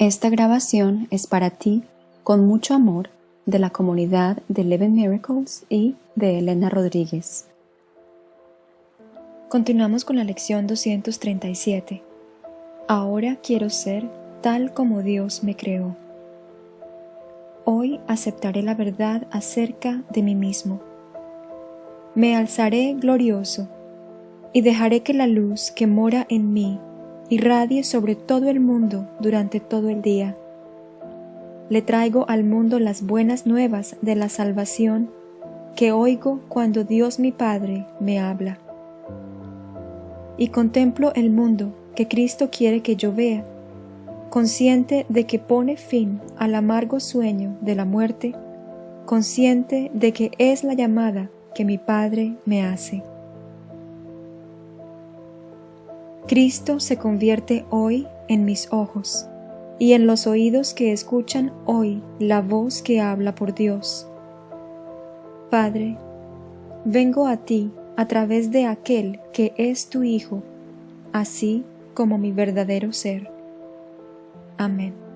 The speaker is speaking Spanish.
Esta grabación es para ti, con mucho amor, de la comunidad de Eleven Miracles y de Elena Rodríguez. Continuamos con la lección 237. Ahora quiero ser tal como Dios me creó. Hoy aceptaré la verdad acerca de mí mismo. Me alzaré glorioso y dejaré que la luz que mora en mí irradie sobre todo el mundo durante todo el día. Le traigo al mundo las buenas nuevas de la salvación que oigo cuando Dios mi Padre me habla. Y contemplo el mundo que Cristo quiere que yo vea, consciente de que pone fin al amargo sueño de la muerte, consciente de que es la llamada que mi Padre me hace. Cristo se convierte hoy en mis ojos y en los oídos que escuchan hoy la voz que habla por Dios. Padre, vengo a ti a través de aquel que es tu Hijo, así como mi verdadero ser. Amén.